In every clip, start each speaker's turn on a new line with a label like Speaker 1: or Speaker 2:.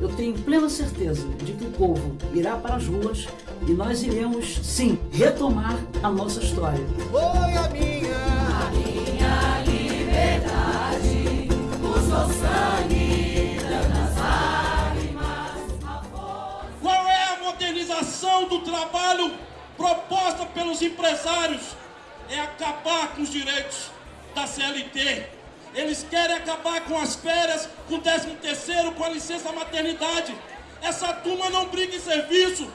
Speaker 1: eu tenho plena certeza de que o povo irá para as ruas e nós iremos, sim, retomar a nossa história.
Speaker 2: Foi a minha,
Speaker 3: a minha liberdade, o sangue, tantas lágrimas,
Speaker 4: Qual é a modernização do trabalho proposta pelos empresários? É acabar com os direitos da CLT eles querem acabar com as férias, com o 13 terceiro, com a licença maternidade. Essa turma não briga em serviço.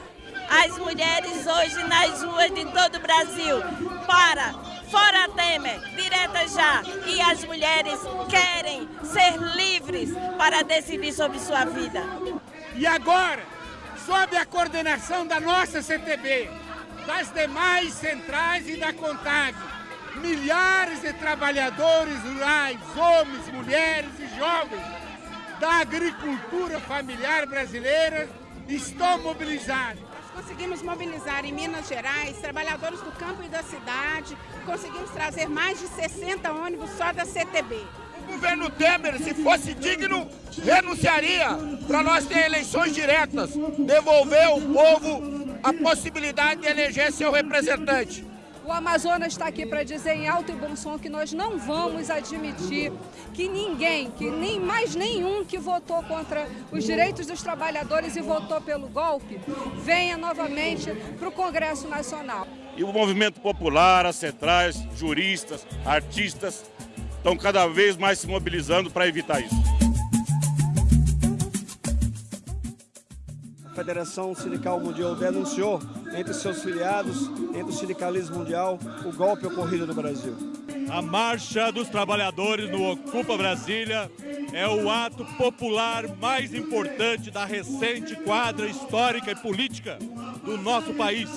Speaker 5: As mulheres hoje nas ruas de todo o Brasil, para, fora Temer, direta já. E as mulheres querem ser livres para decidir sobre sua vida.
Speaker 6: E agora, sob a coordenação da nossa CTB, das demais centrais e da CONTAG, milhares de trabalhadores rurais, homens, mulheres e jovens da agricultura familiar brasileira estão mobilizados.
Speaker 7: Nós conseguimos mobilizar em Minas Gerais trabalhadores do campo e da cidade, conseguimos trazer mais de 60 ônibus só da CTB.
Speaker 8: O governo Temer, se fosse digno, renunciaria para nós ter eleições diretas, devolver ao povo a possibilidade de eleger seu representante.
Speaker 9: O Amazonas está aqui para dizer em alto e bom som que nós não vamos admitir que ninguém, que nem mais nenhum que votou contra os direitos dos trabalhadores e votou pelo golpe, venha novamente para o Congresso Nacional.
Speaker 10: E o movimento popular, as centrais, juristas, artistas, estão cada vez mais se mobilizando para evitar isso.
Speaker 11: Federação Sindical Mundial denunciou entre seus filiados, entre o sindicalismo mundial, o golpe ocorrido no Brasil.
Speaker 12: A Marcha dos Trabalhadores no Ocupa Brasília é o ato popular mais importante da recente quadra histórica e política do nosso país.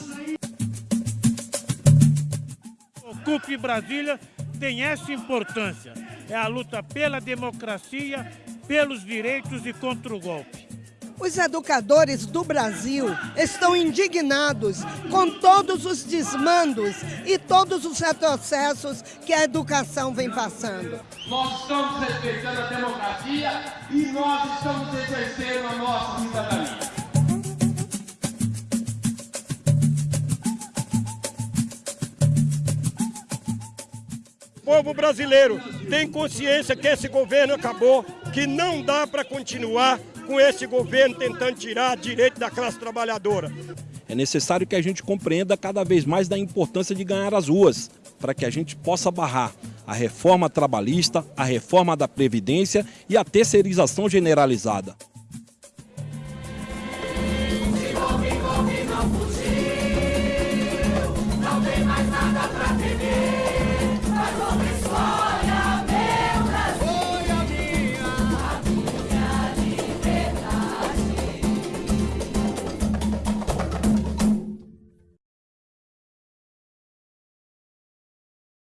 Speaker 13: Ocupe Brasília tem essa importância. É a luta pela democracia, pelos direitos e contra o golpe.
Speaker 14: Os educadores do Brasil estão indignados com todos os desmandos e todos os retrocessos que a educação vem passando.
Speaker 15: Nós estamos respeitando a democracia e nós estamos exercendo a nossa cidadania.
Speaker 10: O povo brasileiro tem consciência que esse governo acabou, que não dá para continuar com esse governo tentando tirar direito da classe trabalhadora.
Speaker 16: É necessário que a gente compreenda cada vez mais da importância de ganhar as ruas, para que a gente possa barrar a reforma trabalhista, a reforma da Previdência e a terceirização generalizada.